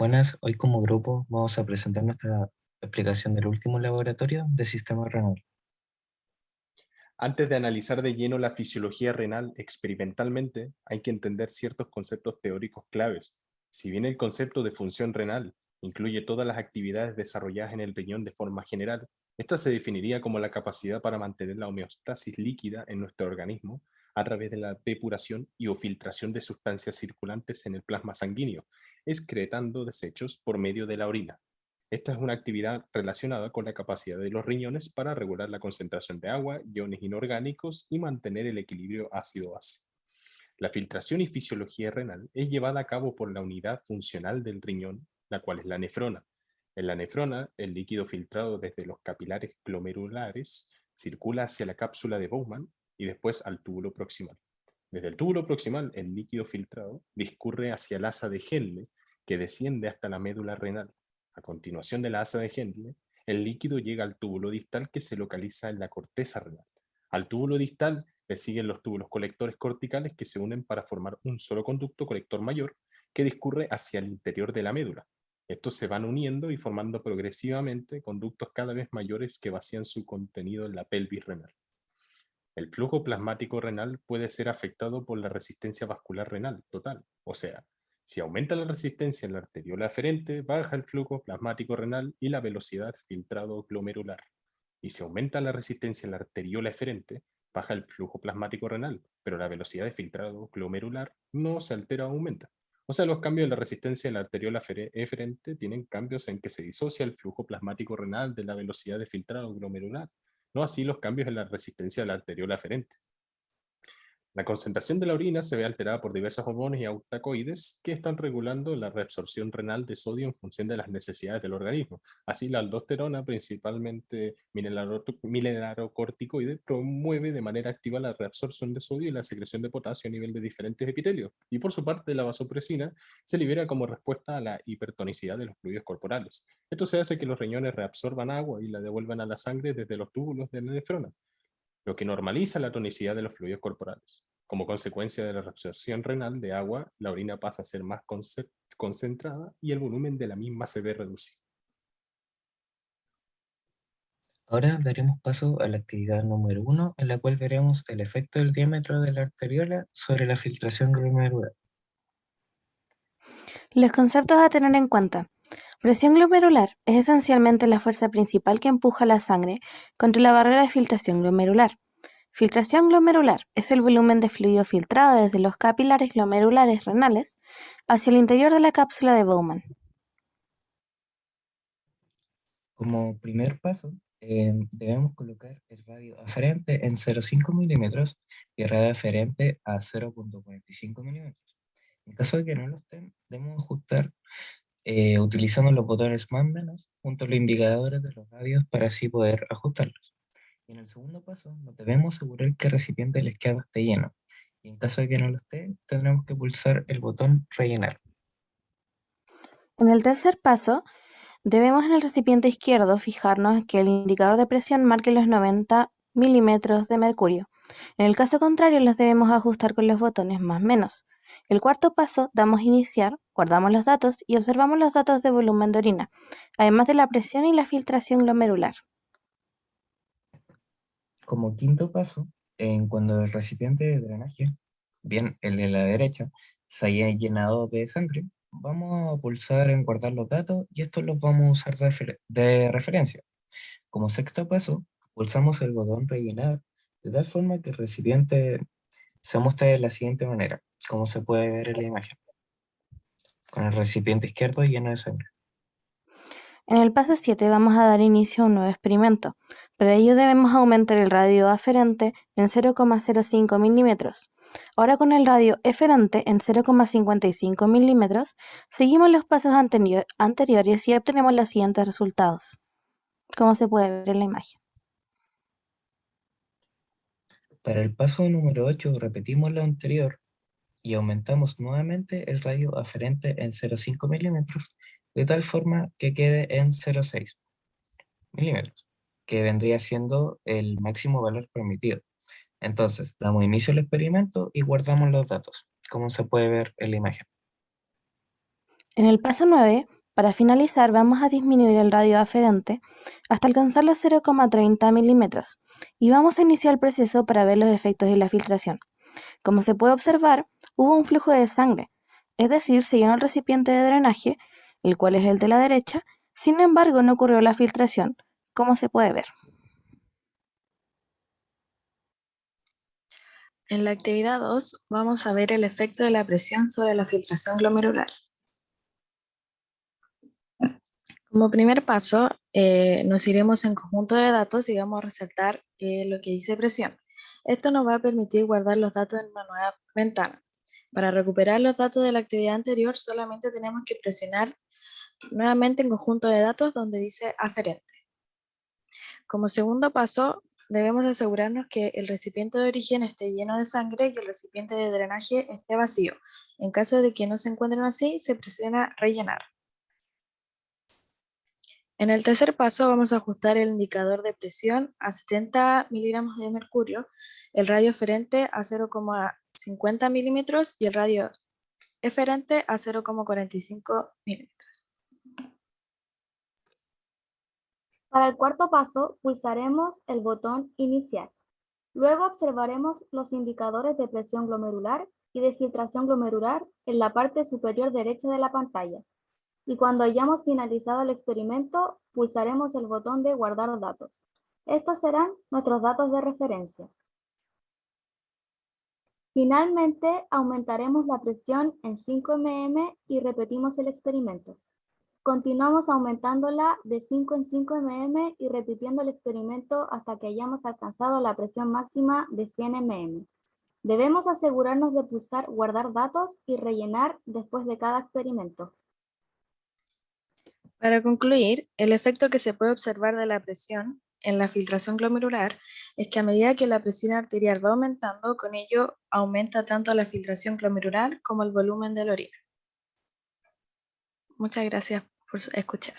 Buenas, hoy como grupo vamos a presentar nuestra explicación del último laboratorio de sistema renal. Antes de analizar de lleno la fisiología renal experimentalmente, hay que entender ciertos conceptos teóricos claves. Si bien el concepto de función renal incluye todas las actividades desarrolladas en el riñón de forma general, esta se definiría como la capacidad para mantener la homeostasis líquida en nuestro organismo a través de la depuración y o filtración de sustancias circulantes en el plasma sanguíneo, excretando desechos por medio de la orina. Esta es una actividad relacionada con la capacidad de los riñones para regular la concentración de agua, iones inorgánicos y mantener el equilibrio ácido-base. La filtración y fisiología renal es llevada a cabo por la unidad funcional del riñón, la cual es la nefrona. En la nefrona, el líquido filtrado desde los capilares glomerulares circula hacia la cápsula de Bowman y después al túbulo proximal. Desde el túbulo proximal, el líquido filtrado discurre hacia el asa de Henle, que desciende hasta la médula renal. A continuación de la asa de Henle, el líquido llega al túbulo distal que se localiza en la corteza renal. Al túbulo distal le siguen los túbulos colectores corticales que se unen para formar un solo conducto colector mayor que discurre hacia el interior de la médula. Estos se van uniendo y formando progresivamente conductos cada vez mayores que vacían su contenido en la pelvis renal. El flujo plasmático renal puede ser afectado por la resistencia vascular renal total, o sea, si aumenta la resistencia en la arteriola aferente, baja el flujo plasmático renal y la velocidad filtrado glomerular. Y si aumenta la resistencia en la arteriola eferente, baja el flujo plasmático renal, pero la velocidad de filtrado glomerular no se altera o aumenta. O sea, los cambios en la resistencia en la arteriola eferente tienen cambios en que se disocia el flujo plasmático renal de la velocidad de filtrado glomerular, no así los cambios en la resistencia de la arteriola aferente. La concentración de la orina se ve alterada por diversos hormonas y autacoides que están regulando la reabsorción renal de sodio en función de las necesidades del organismo. Así la aldosterona, principalmente mineralocorticoide, promueve de manera activa la reabsorción de sodio y la secreción de potasio a nivel de diferentes epitelios. Y por su parte, la vasopresina se libera como respuesta a la hipertonicidad de los fluidos corporales. Esto se hace que los riñones reabsorban agua y la devuelvan a la sangre desde los túbulos de la nefrona lo que normaliza la tonicidad de los fluidos corporales. Como consecuencia de la reabsorción renal de agua, la orina pasa a ser más concentrada y el volumen de la misma se ve reducido. Ahora daremos paso a la actividad número uno, en la cual veremos el efecto del diámetro de la arteriola sobre la filtración glomerular. Los conceptos a tener en cuenta. Presión glomerular es esencialmente la fuerza principal que empuja la sangre contra la barrera de filtración glomerular. Filtración glomerular es el volumen de fluido filtrado desde los capilares glomerulares renales hacia el interior de la cápsula de Bowman. Como primer paso, eh, debemos colocar el radio aferente en 0,5 milímetros y el radio aferente a 0,45 milímetros. En caso de que no lo estén, debemos ajustar eh, los botones más menos junto a los indicadores de los radios para así poder ajustarlos. Y en el segundo paso, nos debemos asegurar que el recipiente de la izquierda esté lleno. Y en caso de que no lo esté, tendremos que pulsar el botón rellenar. En el tercer paso, debemos en el recipiente izquierdo fijarnos que el indicador de presión marque los 90 milímetros de mercurio. En el caso contrario, los debemos ajustar con los botones más menos. El cuarto paso, damos iniciar, guardamos los datos y observamos los datos de volumen de orina, además de la presión y la filtración glomerular. Como quinto paso, en cuando el recipiente de drenaje, bien el de la derecha, se haya llenado de sangre, vamos a pulsar en guardar los datos y estos los vamos a usar de, de referencia. Como sexto paso, pulsamos el botón rellenar de tal forma que el recipiente se muestra de la siguiente manera como se puede ver en la imagen, con el recipiente izquierdo lleno de sangre. En el paso 7 vamos a dar inicio a un nuevo experimento. Para ello debemos aumentar el radio aferente en 0,05 milímetros. Ahora con el radio eferente en 0,55 milímetros, seguimos los pasos anteriores y obtenemos los siguientes resultados, como se puede ver en la imagen. Para el paso número 8 repetimos lo anterior, y aumentamos nuevamente el radio aferente en 0,5 milímetros, de tal forma que quede en 0,6 milímetros, que vendría siendo el máximo valor permitido. Entonces, damos inicio al experimento y guardamos los datos, como se puede ver en la imagen. En el paso 9, para finalizar, vamos a disminuir el radio aferente hasta alcanzar los 0,30 milímetros y vamos a iniciar el proceso para ver los efectos de la filtración. Como se puede observar, hubo un flujo de sangre, es decir, se llenó el recipiente de drenaje, el cual es el de la derecha, sin embargo no ocurrió la filtración, como se puede ver. En la actividad 2 vamos a ver el efecto de la presión sobre la filtración glomerular. Como primer paso, eh, nos iremos en conjunto de datos y vamos a resaltar eh, lo que dice presión. Esto nos va a permitir guardar los datos en una nueva ventana. Para recuperar los datos de la actividad anterior solamente tenemos que presionar nuevamente en conjunto de datos donde dice aferente. Como segundo paso, debemos asegurarnos que el recipiente de origen esté lleno de sangre y el recipiente de drenaje esté vacío. En caso de que no se encuentren así, se presiona rellenar. En el tercer paso vamos a ajustar el indicador de presión a 70 miligramos de mercurio, el radio eferente a 0,50 milímetros y el radio eferente a 0,45 milímetros. Para el cuarto paso, pulsaremos el botón Iniciar. Luego observaremos los indicadores de presión glomerular y de filtración glomerular en la parte superior derecha de la pantalla y cuando hayamos finalizado el experimento, pulsaremos el botón de guardar datos. Estos serán nuestros datos de referencia. Finalmente, aumentaremos la presión en 5 mm y repetimos el experimento. Continuamos aumentándola de 5 en 5 mm y repitiendo el experimento hasta que hayamos alcanzado la presión máxima de 100 mm. Debemos asegurarnos de pulsar guardar datos y rellenar después de cada experimento. Para concluir, el efecto que se puede observar de la presión en la filtración glomerular es que a medida que la presión arterial va aumentando, con ello aumenta tanto la filtración glomerular como el volumen de la orina. Muchas gracias por escuchar.